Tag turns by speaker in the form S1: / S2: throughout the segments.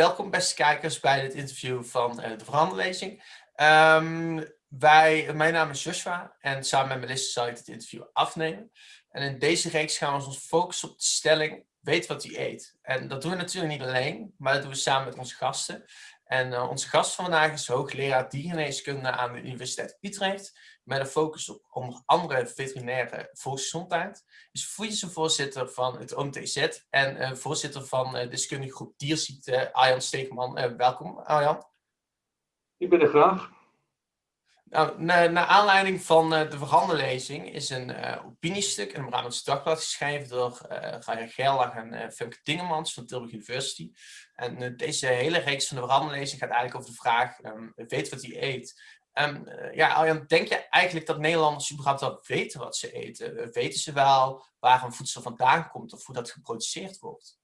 S1: welkom beste kijkers bij dit interview van de Veranderlezing. Um, wij, mijn naam is Joshua en samen met Melissa zal ik dit interview afnemen. En in deze reeks gaan we ons focussen op de stelling, weet wat u eet. En dat doen we natuurlijk niet alleen, maar dat doen we samen met onze gasten. En uh, onze gast van vandaag is hoogleraar diergeneeskunde aan de Universiteit Utrecht. Met een focus op onder andere veterinaire volksgezondheid. Is voedselvoorzitter van het OMTZ en uh, voorzitter van uh, deskundige groep dierziekte, Arjan Steegman. welkom Arjan.
S2: Ik ben er graag.
S1: Nou, naar, naar aanleiding van uh, de veranderlezing is een opiniestuk in het Brabants Dagblad geschreven door uh, Gaia Gerlach en Femke Dingemans van Tilburg University. En deze hele reeks van de veranderlezing gaat eigenlijk over de vraag, um, weet wat hij eet. Um, ja, Arjan, denk je eigenlijk dat Nederlanders überhaupt wel weten wat ze eten? weten ze wel waar een voedsel vandaan komt of hoe dat geproduceerd wordt?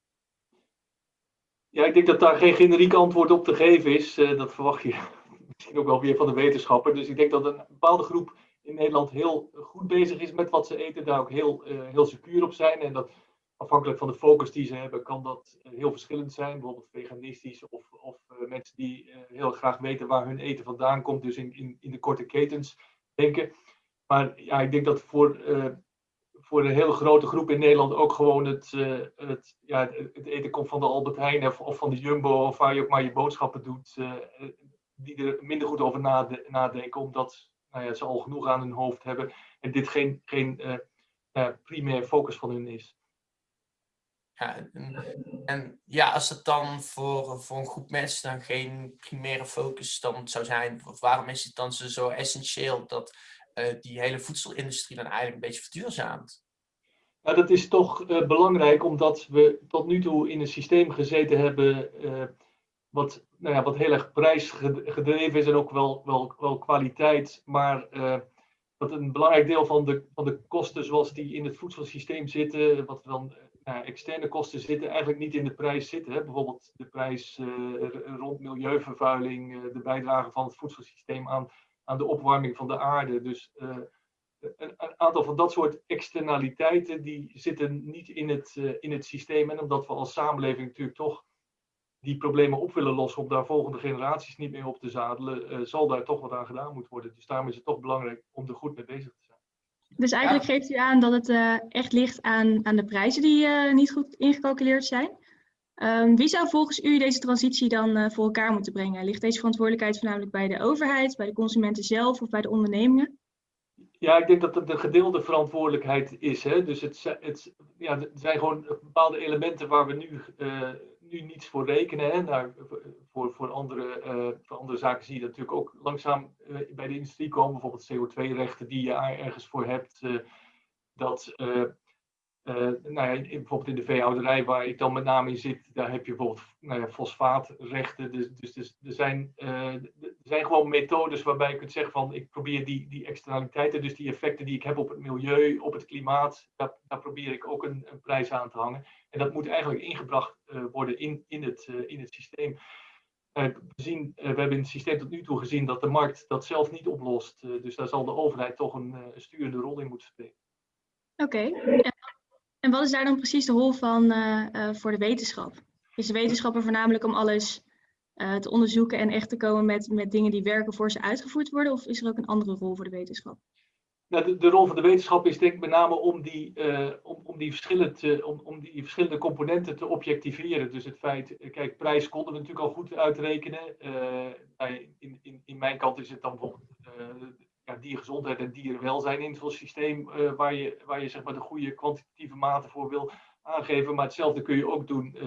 S2: Ja, ik denk dat daar geen generiek antwoord op te geven is. dat verwacht je misschien ook wel weer van de wetenschapper. Dus ik denk dat een bepaalde groep in Nederland heel goed bezig is met wat ze eten, daar ook heel, heel secuur op zijn. En dat afhankelijk van de focus die ze hebben, kan dat eh, heel verschillend zijn. Bijvoorbeeld veganistisch of, of uh, mensen die heel graag weten waar hun eten vandaan komt, dus in, in, in de korte ketens denken. Maar ja, ik denk dat voor, voor een hele grote groep in Nederland ook gewoon het, het, ja, het eten komt van de Albert Heijn of, van de Jumbo of waar je ook maar je boodschappen doet die er minder goed over nadenken, omdat nou ja, ze al genoeg aan hun hoofd hebben en dit geen, geen primair focus van hun is.
S1: Ja, en, en, ja, als het dan voor, voor een groep mensen dan geen primaire focus dan zou zijn, waarom is het dan zo essentieel dat uh, die hele voedselindustrie dan eigenlijk een beetje verduurzaamt?
S2: Ja, dat is toch belangrijk omdat we tot nu toe in een systeem gezeten hebben wat, nou ja, wat heel erg prijsgedreven is en ook wel, wel, wel kwaliteit. Maar wat een belangrijk deel van de, van de kosten zoals die in het voedselsysteem zitten, wat dan uh, externe kosten zitten, eigenlijk niet in de prijs zitten. Hè? Bijvoorbeeld de prijs uh, rond milieuvervuiling, de bijdrage van het voedselsysteem aan, aan de opwarming van de aarde. Dus een, een, aantal van dat soort externaliteiten die zitten niet in het, in het systeem. En omdat we als samenleving natuurlijk toch die problemen op willen lossen om daar volgende generaties niet meer op te zadelen, zal daar toch wat aan gedaan moeten worden. Dus daarom is het toch belangrijk om er goed mee bezig te zijn.
S3: Dus eigenlijk geeft u aan dat het uh, echt ligt aan, aan de prijzen die uh, niet goed ingecalculeerd zijn. Um, wie zou volgens u deze transitie dan voor elkaar moeten brengen? Ligt deze verantwoordelijkheid voornamelijk bij de overheid, bij de consumenten zelf of bij de ondernemingen?
S2: Ja, ik denk dat het een gedeelde verantwoordelijkheid is. Hè? Dus het, het, ja, er zijn gewoon bepaalde elementen waar we nu nu niets voor rekenen. Hè. Voor, voor, andere, uh, voor andere zaken zie je dat natuurlijk ook langzaam uh, bij de industrie komen. Bijvoorbeeld CO2-rechten die je ergens voor hebt. Uh, dat, nou ja, bijvoorbeeld in de veehouderij waar ik dan met name in zit, daar heb je bijvoorbeeld nou ja, fosfaatrechten. Dus, dus, dus er, zijn, er zijn gewoon methodes waarbij je kunt zeggen van ik probeer die, die externaliteiten, dus die effecten die ik heb op het milieu, op het klimaat, daar, probeer ik ook een, een prijs aan te hangen. En dat moet eigenlijk ingebracht uh, worden in, in, het, in het systeem. We, zien, we hebben in het systeem tot nu toe gezien dat de markt dat zelf niet oplost. dus daar zal de overheid toch een, sturende rol in moeten spelen.
S3: Oké. En wat is daar dan precies de rol van voor de wetenschap? Is de wetenschapper voornamelijk om alles te onderzoeken en echt te komen met, met dingen die werken voor ze uitgevoerd worden? Of is er ook een andere rol voor de wetenschap?
S2: Nou, de, rol van de wetenschap is denk ik met name om die, om, om, die verschillende, om, om die verschillende componenten te objectiveren. Dus het feit, eh, kijk, prijs konden we natuurlijk al goed uitrekenen. Uh, in, in, in mijn kant is het dan bijvoorbeeld diergezondheid en dierenwelzijn in zo'n systeem waar je, waar je zeg maar, de goede kwantitatieve maten voor wil aangeven. Maar hetzelfde kun je ook doen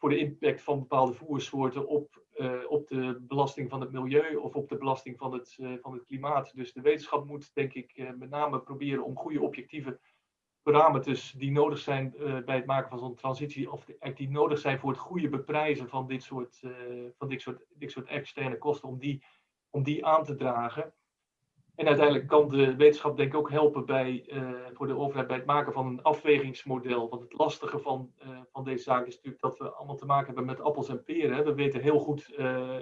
S2: voor de impact van bepaalde voersoorten op, uh, op de belasting van het milieu of op de belasting van het, van het klimaat. Dus de wetenschap moet, denk ik, met name proberen om goede objectieve parameters die nodig zijn bij het maken van zo'n transitie, of die nodig zijn voor het goede beprijzen van dit soort, van dit soort, dit soort externe kosten, om die, om die aan te dragen. En uiteindelijk kan de wetenschap denk ik ook helpen bij, uh, voor de overheid bij het maken van een afwegingsmodel. Want het lastige van, uh, van deze zaak is natuurlijk dat we allemaal te maken hebben met appels en peren. Hè. We weten heel goed uh,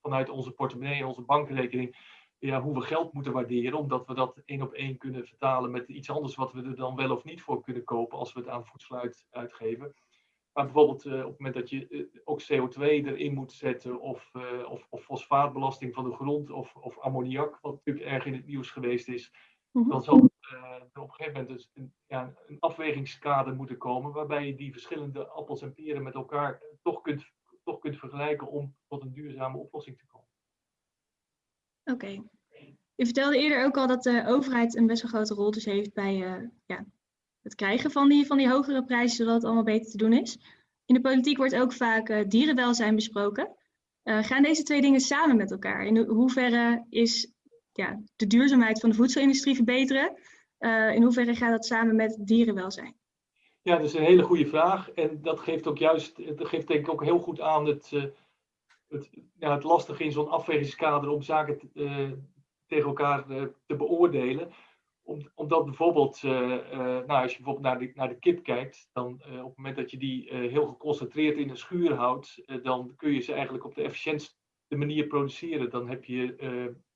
S2: vanuit onze portemonnee onze bankrekening ja, hoe we geld moeten waarderen. Omdat we dat één op één kunnen vertalen met iets anders wat we er dan wel of niet voor kunnen kopen als we het aan voedsel uit, uitgeven. Maar bijvoorbeeld op het moment dat je ook CO2 erin moet zetten, of, of, of fosfaatbelasting van de grond, of, of ammoniak, wat natuurlijk erg in het nieuws geweest is, mhm. dan zal er op een gegeven moment dus een, ja, een afwegingskader moeten komen, waarbij je die verschillende appels en peren met elkaar toch kunt, toch kunt vergelijken om tot een duurzame oplossing te komen.
S3: Oké. Je vertelde eerder ook al dat de overheid een best wel grote rol dus heeft bij uh, ja, het krijgen van die, van die hogere prijzen, zodat het allemaal beter te doen is. In de politiek wordt ook vaak uh, dierenwelzijn besproken. Uh, gaan deze twee dingen samen met elkaar? In hoeverre is ja, de duurzaamheid van de voedselindustrie verbeteren? in hoeverre gaat dat samen met dierenwelzijn?
S2: Ja, dat is een hele goede vraag. En dat geeft ook juist, dat geeft denk ik ook heel goed aan het, het, ja, het lastige in zo'n afwegingskader om zaken te, tegen elkaar eh, te beoordelen. Om, omdat bijvoorbeeld, eh, eh, nou, als je bijvoorbeeld naar de, naar de kip kijkt, dan op het moment dat je die heel geconcentreerd in een schuur houdt, dan kun je ze eigenlijk op de efficiëntste manier produceren. Dan heb je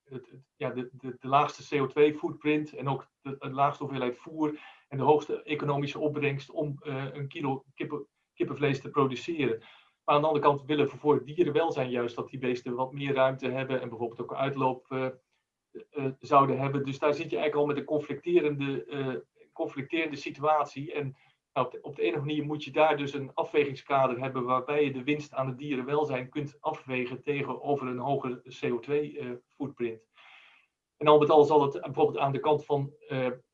S2: het, ja, de, de, de, laagste CO2-footprint en ook de, laagste hoeveelheid voer en de hoogste economische opbrengst om een kilo kippen, kippenvlees te produceren. Maar aan de andere kant willen we voor dierenwelzijn juist dat die beesten wat meer ruimte hebben en bijvoorbeeld ook uitloop zouden hebben. Dus daar zit je eigenlijk al met een conflicterende, uh, conflicterende situatie. En nou, op, de, ene manier moet je daar dus een afwegingskader hebben waarbij je de winst aan het dierenwelzijn kunt afwegen tegenover een hogere CO2-footprint. en al met al zal het bijvoorbeeld aan de kant van,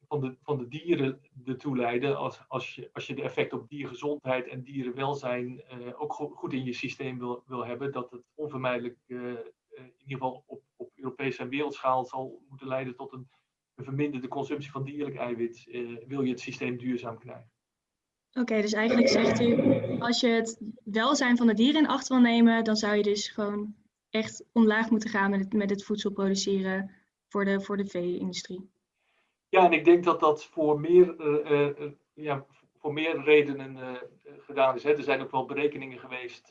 S2: van, de, van de dieren ertoe leiden, als, als, je, als je de effect op diergezondheid en dierenwelzijn ook goed in je systeem wil, wil hebben, dat het onvermijdelijk in ieder geval op Europese en wereldschaal zal moeten leiden tot een, een verminderde consumptie van dierlijk eiwit, eh, wil je het systeem duurzaam krijgen.
S3: Oké, dus eigenlijk zegt u, als je het welzijn van de dieren in acht wil nemen, dan zou je dus gewoon echt omlaag moeten gaan met het, met het voedsel produceren voor de, voor de vee-industrie.
S2: Ja, en ik denk dat dat voor meer, uh, uh, ja, voor meer redenen gedaan is. Hè. Er zijn ook wel berekeningen geweest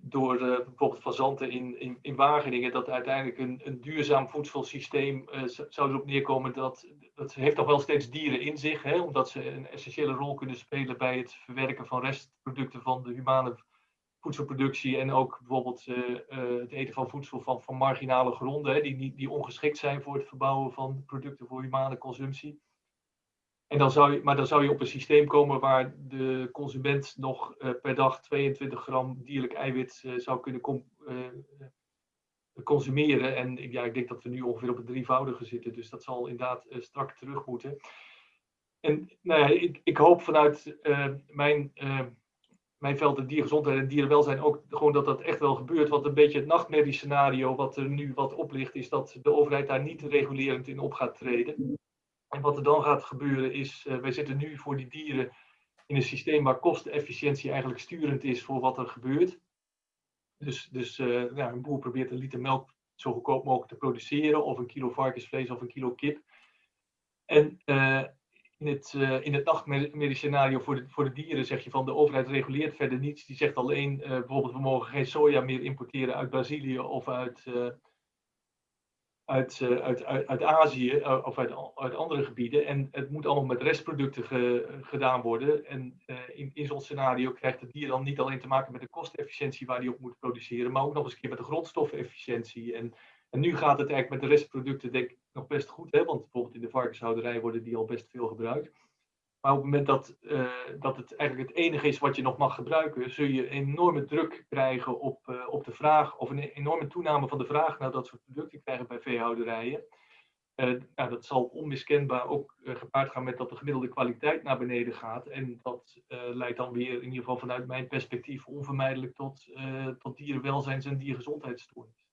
S2: door uh, bijvoorbeeld fazanten in, in, in, Wageningen, dat uiteindelijk een, een duurzaam voedselsysteem uh, zou erop neerkomen. Dat, dat heeft toch wel steeds dieren in zich, hè, omdat ze een essentiële rol kunnen spelen bij het verwerken van restproducten van de humane voedselproductie. En ook bijvoorbeeld uh, het eten van voedsel van, van marginale gronden, hè, die, die ongeschikt zijn voor het verbouwen van producten voor humane consumptie. En dan zou je, maar dan zou je op een systeem komen waar de consument nog uh, per dag 22 gram dierlijk eiwit uh, zou kunnen uh, consumeren. En ja, ik denk dat we nu ongeveer op het drievoudige zitten, dus dat zal inderdaad strak terug moeten. En nou ja, ik, ik hoop vanuit mijn, mijn veld de diergezondheid en dierenwelzijn ook gewoon dat dat echt wel gebeurt. Want een beetje het nachtmerriescenario wat er nu wat oplicht, is dat de overheid daar niet regulerend in op gaat treden. En wat er dan gaat gebeuren is, uh, wij zitten nu voor die dieren in een systeem waar kostenefficiëntie eigenlijk sturend is voor wat er gebeurt. Dus, dus ja, een boer probeert een liter melk zo goedkoop mogelijk te produceren, of een kilo varkensvlees of een kilo kip. En uh, in het, uh, in het nachtmerriescenario voor voor de dieren zeg je van de overheid reguleert verder niets. Die zegt alleen bijvoorbeeld we mogen geen soja meer importeren uit Brazilië of uit, uit, eh, uit, uit, uit Azië eh, of uit, uit andere gebieden. En het moet allemaal met restproducten gedaan worden. En uh, in, in zo'n scenario krijgt het dier dan niet alleen te maken met de kostenefficiëntie waar die op moet produceren, maar ook nog eens een keer met de grondstoffenefficiëntie. En, en nu gaat het eigenlijk met de restproducten denk ik nog best goed, hè? want bijvoorbeeld in de varkenshouderij worden die al best veel gebruikt. Maar op het moment dat, uh, dat het eigenlijk het enige is wat je nog mag gebruiken, zul je enorme druk krijgen op, uh, op de vraag, of een enorme toename van de vraag naar dat soort producten krijgen bij veehouderijen. Uh, dat zal onmiskenbaar ook gepaard gaan met dat de gemiddelde kwaliteit naar beneden gaat. En dat leidt dan weer, in ieder geval vanuit mijn perspectief, onvermijdelijk tot, tot dierenwelzijns- en diergezondheidsstoornis.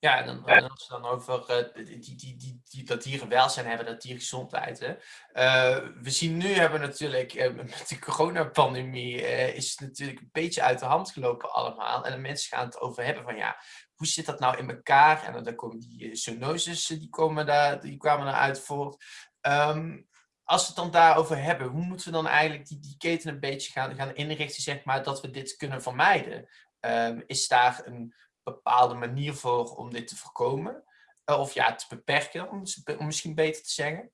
S1: Ja, dan, dan als we dan over uh, die, die, die, die, dat dieren welzijn hebben, dat diergezondheid. Hè. Uh, we zien nu hebben natuurlijk, uh, met de coronapandemie is het natuurlijk een beetje uit de hand gelopen allemaal. En de mensen gaan het over hebben van ja, hoe zit dat nou in elkaar? En dan komen die zoonoses, die, komen daar, die kwamen eruit voort. Um, als we het dan daarover hebben, hoe moeten we dan eigenlijk die, die keten een beetje gaan, gaan inrichten, zeg maar, dat we dit kunnen vermijden? Um, is daar een bepaalde manier voor om dit te voorkomen? Eh, of ja, te beperken, om, misschien beter te zeggen?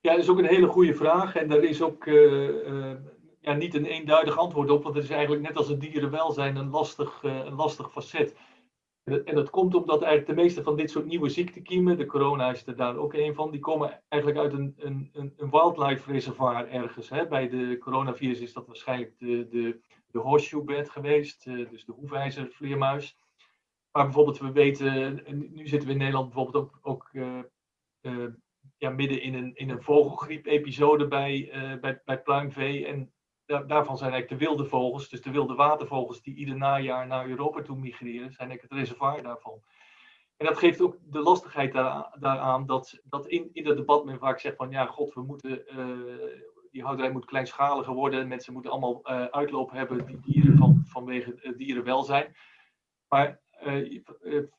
S2: Ja, dat is ook een hele goede vraag. En daar is ook uh, uh, ja, niet een eenduidig antwoord op, want het is eigenlijk net als het dierenwelzijn een lastig, een lastig facet. En dat komt omdat eigenlijk de meeste van dit soort nieuwe ziektekiemen, de corona is er daar ook een van, die komen eigenlijk uit een, een, een wildlife reservoir ergens. Hè. Bij de coronavirus is dat waarschijnlijk de, de, de horseshoe bed geweest, dus de hoefijzervleermuis. Maar bijvoorbeeld, we weten, nu zitten we in Nederland bijvoorbeeld ook, ook uh, uh, ja, midden in een, in een vogelgriep-episode bij, uh, bij, bij pluimvee. En daarvan zijn eigenlijk de wilde vogels, dus de wilde watervogels die ieder najaar naar Europa toe migreren, zijn eigenlijk het reservoir daarvan. En dat geeft ook de lastigheid daaraan, dat, dat in, in dat debat men vaak zegt van ja, god, we moeten, die houderij moet kleinschaliger worden, mensen moeten allemaal uitloop hebben, die dieren van, vanwege dierenwelzijn. Maar eh, eh,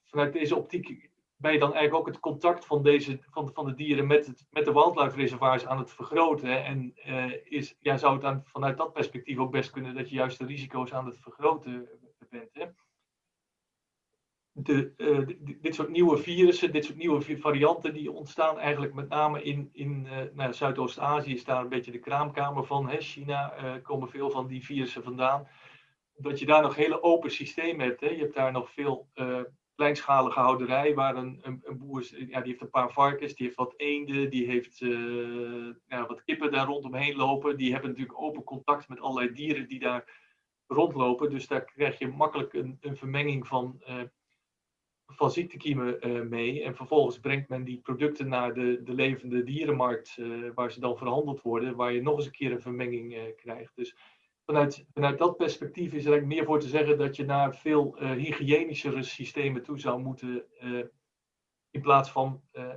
S2: vanuit deze optiek ben je dan eigenlijk ook het contact van, deze, van, van de dieren met, het, met de wildlife reservoirs aan het vergroten. En uh, is, ja, zou het dan vanuit dat perspectief ook best kunnen dat je juist de risico's aan het vergroten bent. Hè? De, dit soort nieuwe virussen, dit soort nieuwe varianten, die ontstaan eigenlijk met name in, in uh, nou, Zuidoost-Azië, is daar een beetje de kraamkamer van. Hè? China komen veel van die virussen vandaan dat je daar nog hele open systemen hebt. Hè. Je hebt daar nog veel uh, kleinschalige houderij, waar een, een, boer ja, die heeft een paar varkens, die heeft wat eenden, die heeft uh, ja, wat kippen daar rondomheen lopen. Die hebben natuurlijk open contact met allerlei dieren die daar rondlopen. Dus daar krijg je makkelijk een, een vermenging van, uh, van ziektekiemen mee. En vervolgens brengt men die producten naar de, de levende dierenmarkt, waar ze dan verhandeld worden, waar je nog eens een keer een vermenging krijgt. Dus vanuit, vanuit dat perspectief is er eigenlijk meer voor te zeggen dat je naar veel uh, hygiënischere systemen toe zou moeten. Uh, in, plaats van, uh,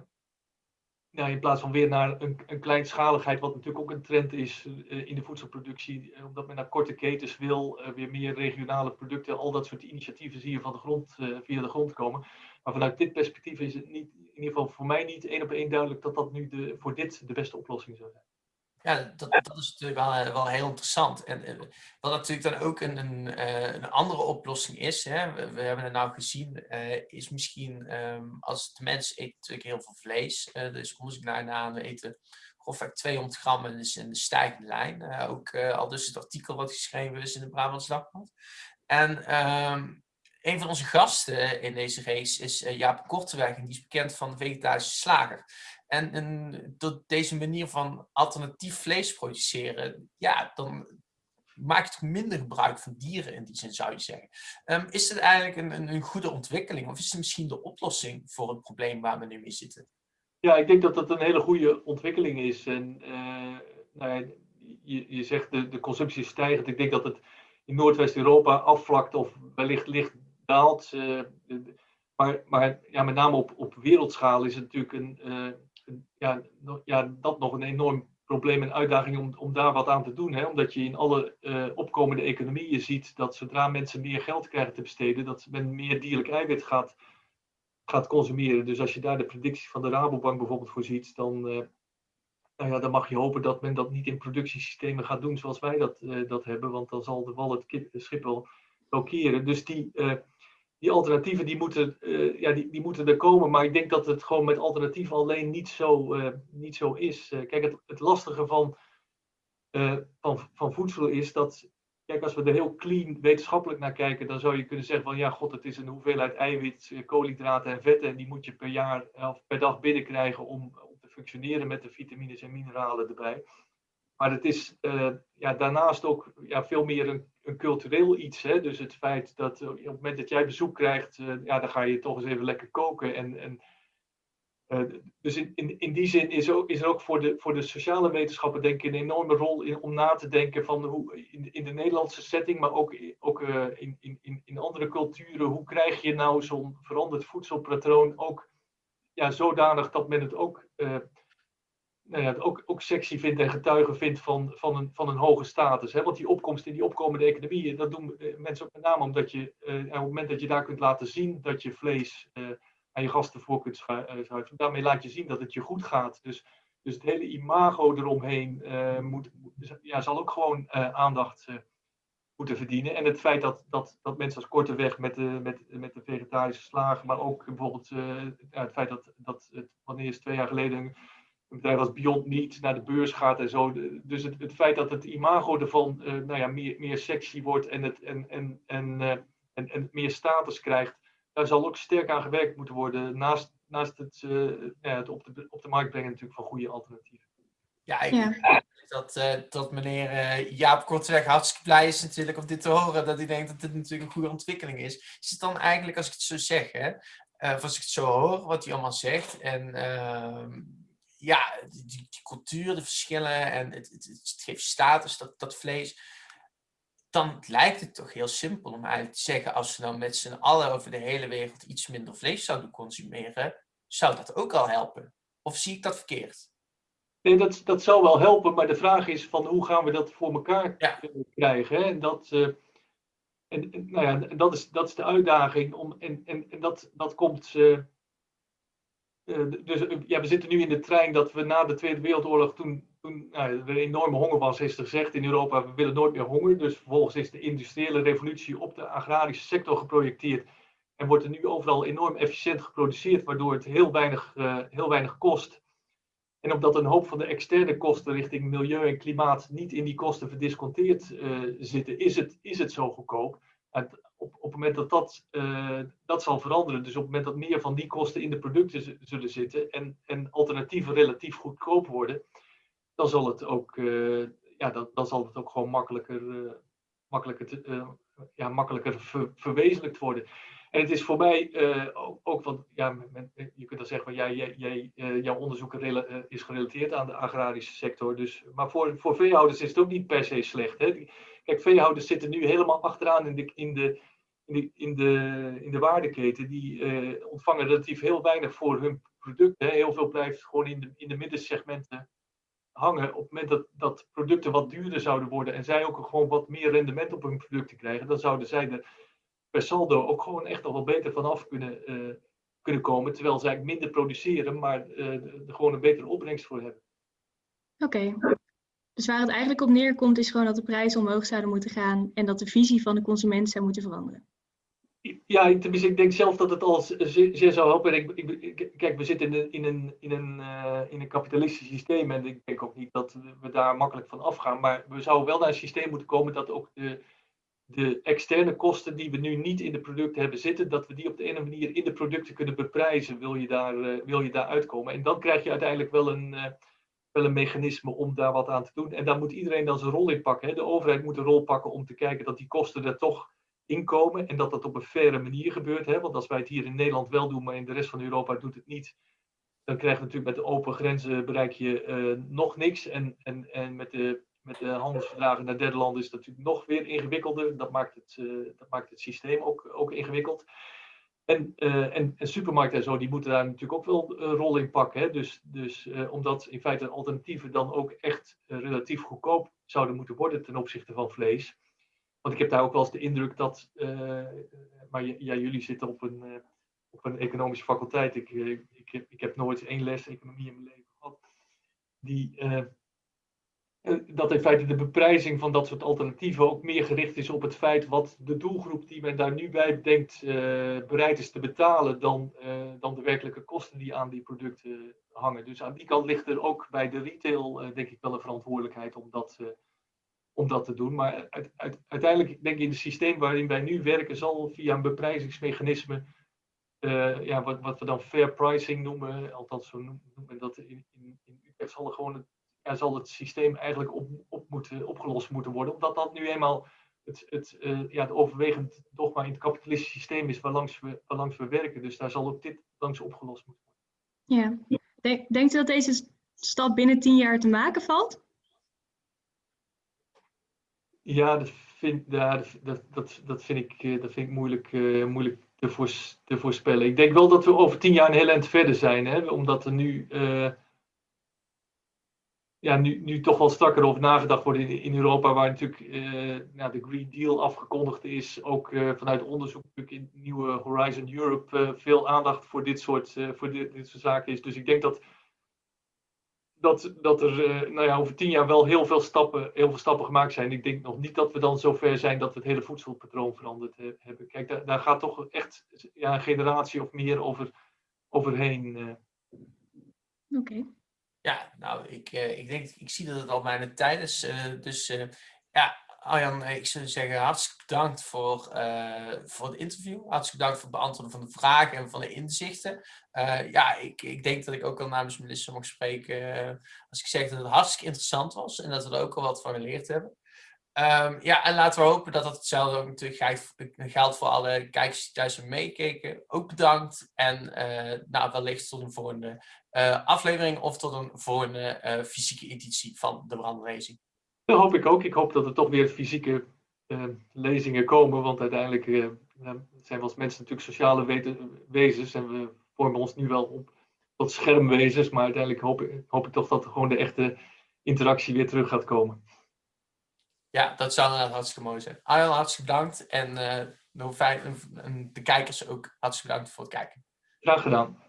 S2: nou, in plaats van weer naar een, een kleinschaligheid, wat natuurlijk ook een trend is in de voedselproductie. omdat men naar korte ketens wil, weer meer regionale producten. Al dat soort initiatieven zie je van de grond, via de grond komen. Maar vanuit dit perspectief is het niet, in ieder geval voor mij niet één op één duidelijk dat dat nu de, voor dit de beste oplossing zou zijn.
S1: Ja, dat, dat is natuurlijk wel, eh, wel heel interessant. En eh, wat natuurlijk dan ook een, een, eh, een andere oplossing is, hè, we, hebben het nou gezien, is misschien um, als de mens eet natuurlijk heel veel vlees. Uh, dus onderzoek naar na, we eten grofweg 200 gram en is in de stijgende lijn. ook al dus het artikel wat geschreven is in de Brabants Dagblad. En um, een van onze gasten in deze race is Jaap Korteweg en die is bekend van de vegetarische slager. En, en door deze manier van alternatief vlees produceren, ja, dan maak je toch minder gebruik van dieren in die zin, zou je zeggen. Um, is het eigenlijk een, een, goede ontwikkeling of is het misschien de oplossing voor het probleem waar we nu mee zitten?
S2: Ja, ik denk dat dat een hele goede ontwikkeling is. En uh, nou ja, je, je zegt de, de consumptie is stijgend. Ik denk dat het in Noordwest-Europa afvlakt of wellicht licht daalt. Uh, maar maar ja, met name op, op wereldschaal is het natuurlijk een, uh, ja, ja, dat nog een enorm probleem en uitdaging om, om daar wat aan te doen. Hè? Omdat je in alle uh, opkomende economieën ziet dat zodra mensen meer geld krijgen te besteden, dat men meer dierlijk eiwit gaat, gaat consumeren. Dus als je daar de predictie van de Rabobank bijvoorbeeld voor ziet, dan, uh, nou ja, dan mag je hopen dat men dat niet in productiesystemen gaat doen zoals wij dat, uh, dat hebben, want dan zal de wal het schip wel blokkeren. Dus die die alternatieven die moeten, uh, ja, die, die moeten er komen. Maar ik denk dat het gewoon met alternatieven alleen niet zo, uh, niet zo is. Uh, kijk, het, het lastige van, van, van voedsel is dat. Kijk, als we er heel clean wetenschappelijk naar kijken, dan zou je kunnen zeggen van ja, god, het is een hoeveelheid eiwit, koolhydraten en vetten. En die moet je per jaar of per dag binnenkrijgen om, om te functioneren met de vitamines en mineralen erbij. Maar het is ja, daarnaast ook ja, veel meer een, een cultureel iets. Hè? Dus het feit dat uh, op het moment dat jij bezoek krijgt, uh, ja, dan ga je toch eens even lekker koken. En, en, dus in, in, in die zin is, ook, is er ook voor de, voor de sociale wetenschappen denk ik een enorme rol in, om na te denken van hoe in, in de Nederlandse setting, maar ook, ook in, in, in andere culturen, hoe krijg je nou zo'n veranderd voedselpatroon ook ja, zodanig dat men het ook nou ook, ook sexy vindt en getuigen vindt van, van, een, van een hoge status. Hè? Want die opkomst in die opkomende economieën, dat doen eh, mensen ook met name omdat je, uh, op het moment dat je daar kunt laten zien dat je vlees uh, aan je gasten voor kunt schuiven, daarmee laat je zien dat het je goed gaat. Dus, dus het hele imago eromheen moet, ja, zal ook gewoon aandacht moeten verdienen. En het feit dat, dat, dat mensen als Korteweg met de, met, met de vegetarische slagen, maar ook bijvoorbeeld het feit dat, dat het, wanneer is twee jaar geleden een bedrijf als Beyond Meat naar de beurs gaat en zo. Dus het, het feit dat het imago ervan uh, nou ja, meer, meer sexy wordt en, het, en, en, en, uh, en, en meer status krijgt, daar zal ook sterk aan gewerkt moeten worden. Naast, naast het, uh, ja, het op, de, op de markt brengen natuurlijk van goede alternatieven.
S1: Ja, ik ja. Dat, uh, dat meneer uh, Jaap Kortweg hartstikke blij is natuurlijk om dit te horen. Dat hij denkt dat dit natuurlijk een goede ontwikkeling is. Is het dan eigenlijk, als ik het zo zeg, hè, uh, of als ik het zo hoor, wat hij allemaal zegt. En ehm, ja, die, die, cultuur, de verschillen en het, het, het, geeft status, dat, dat vlees. Dan lijkt het toch heel simpel om eigenlijk te zeggen, als we dan met z'n allen over de hele wereld iets minder vlees zouden consumeren, zou dat ook al helpen? Of zie ik dat verkeerd?
S2: Nee, dat, dat zou wel helpen, maar de vraag is van hoe gaan we dat voor elkaar ja. krijgen? Hè? En, dat, uh, en, en, nou ja, dat, is, dat is de uitdaging. Om, en, en, en dat, dat komt. Uh, dus ja, we zitten nu in de trein dat we na de Tweede Wereldoorlog, toen, toen nou, er enorme honger was, is er gezegd in Europa: we willen nooit meer honger. Dus vervolgens is de industriële revolutie op de agrarische sector geprojecteerd. En wordt er nu overal enorm efficiënt geproduceerd, waardoor het heel weinig, uh, heel weinig kost. En omdat een hoop van de externe kosten richting milieu en klimaat niet in die kosten verdisconteerd zitten, is het, is het zo goedkoop. Op, het moment dat dat, uh, dat zal veranderen, dus op het moment dat meer van die kosten in de producten zullen zitten en, en alternatieven relatief goedkoop worden, dan zal het ook, uh, ja, dan, dan zal het ook gewoon makkelijker, makkelijker, te, ja, makkelijker ver, verwezenlijkt worden. En het is voor mij ook, ook want ja, je kunt dan zeggen van jij, jij, jouw onderzoek is gerelateerd aan de agrarische sector. Dus, maar voor, voor veehouders is het ook niet per se slecht. Hè? Kijk, veehouders zitten nu helemaal achteraan in de, in de, in de, in de, in de waardeketen. Die ontvangen relatief heel weinig voor hun producten. Heel veel blijft gewoon in de, in de middensegmenten hangen. Op het moment dat, dat producten wat duurder zouden worden en zij ook gewoon wat meer rendement op hun producten krijgen, dan zouden zij er per saldo ook gewoon echt nog wel beter vanaf kunnen, uh, kunnen komen. Terwijl zij minder produceren, maar er gewoon een betere opbrengst voor hebben.
S3: Oké. Dus waar het eigenlijk op neerkomt is gewoon dat de prijzen omhoog zouden moeten gaan en dat de visie van de consument zou moeten veranderen.
S2: Ja, tenminste, ik denk zelf dat het al zeer zou helpen. Ik, ik, kijk, we zitten in een, in, een, in, een, uh, in een kapitalistisch systeem en ik denk ook niet dat we daar makkelijk van afgaan. Maar we zouden wel naar een systeem moeten komen dat ook de, de externe kosten die we nu niet in de producten hebben zitten, dat we die op de ene manier in de producten kunnen beprijzen, wil je daar, uh, wil je daar uitkomen. En dan krijg je uiteindelijk wel een, uh, wel een mechanisme om daar wat aan te doen. En daar moet iedereen dan zijn rol in pakken. Hè. De overheid moet een rol pakken om te kijken dat die kosten er toch inkomen en dat dat op een faire manier gebeurt. Hè. Want als wij het hier in Nederland wel doen, maar in de rest van Europa doet het niet, dan krijg je natuurlijk met de open grenzen bereik je uh, nog niks. En, en, en met de met de handelsverdragen naar derde landen is dat natuurlijk nog weer ingewikkelder. Dat maakt het, uh, dat maakt het systeem ook, ook ingewikkeld. En, uh, en, en, supermarkten en zo, die moeten daar natuurlijk ook wel een rol in pakken. Hè? Dus, dus uh, omdat in feite alternatieven dan ook echt relatief goedkoop zouden moeten worden ten opzichte van vlees. Want ik heb daar ook wel eens de indruk dat, maar ja, jullie zitten op een, op een economische faculteit. Ik, ik, heb, ik heb nooit één les economie in mijn leven gehad. Die, eh, dat in feite de beprijzing van dat soort alternatieven ook meer gericht is op het feit wat de doelgroep die men daar nu bij denkt uh, bereid is te betalen dan, uh, dan de werkelijke kosten die aan die producten hangen. Dus aan die kant ligt er ook bij de retail denk ik wel een verantwoordelijkheid om dat, om dat te doen. Maar uit, uiteindelijk denk ik in het systeem waarin wij nu werken zal via een beprijzingsmechanisme ja, wat, wat we dan fair pricing noemen, althans zo noemen dat in, in, in Utrecht zal er gewoon ja, zal het systeem eigenlijk op, op moeten, opgelost moeten worden. Omdat dat nu eenmaal het, het, uh, ja, het overwegend dogma in het kapitalistische systeem is waarlangs we, waarlangs we werken. Dus daar zal ook dit langs opgelost moeten
S3: worden. Ja. Denk, denkt u dat deze stap binnen tien jaar te maken valt?
S2: Ja, dat vind, ja, dat, dat, dat vind ik, eh, dat vind ik moeilijk, uh, moeilijk te, voors, te voorspellen. Ik denk wel dat we over tien jaar een heel eind verder zijn. Hè? Omdat er nu... Uh, ja, nu, nu toch wel strakker over nagedacht wordt in, in Europa, waar natuurlijk uh, nou, de Green Deal afgekondigd is. Ook uh, vanuit onderzoek natuurlijk in nieuwe Horizon Europe uh, veel aandacht voor dit soort, voor dit, dit soort zaken is. Dus ik denk dat, dat, dat er nou ja, over tien jaar wel heel veel, stappen, heel veel stappen gemaakt zijn. Ik denk nog niet dat we dan zover zijn dat we het hele voedselpatroon veranderd hebben. Kijk, daar, daar gaat toch echt ja, een generatie of meer over, overheen.
S3: Oké. Okay.
S1: Ja, nou, ik, uh, ik denk, ik zie dat het al bijna tijd is. Uh, dus uh, ja, Arjan, ik zou zeggen hartstikke bedankt voor, voor het interview. Hartstikke bedankt voor het beantwoorden van de vragen en van de inzichten. ja, ik, ik denk dat ik ook al namens Melissa mag spreken als ik zeg dat het hartstikke interessant was en dat we er ook al wat van geleerd hebben. Um, ja, en laten we hopen dat dat hetzelfde ook natuurlijk geldt voor alle kijkers die thuis meekeken. Ook bedankt en uh, nou, wellicht tot een volgende uh, aflevering of tot een volgende uh, fysieke editie van de brandracing.
S2: Dat hoop ik ook. Ik hoop dat er toch weer fysieke lezingen komen, want uiteindelijk zijn we als mensen natuurlijk sociale wezens en we vormen ons nu wel op tot schermwezens, maar uiteindelijk hoop hoop ik toch dat gewoon de echte interactie weer terug gaat komen.
S1: Ja, dat zou inderdaad hartstikke mooi zijn. Arjan, hartstikke bedankt. En uh, de kijkers ook hartstikke bedankt voor het kijken.
S2: Graag gedaan.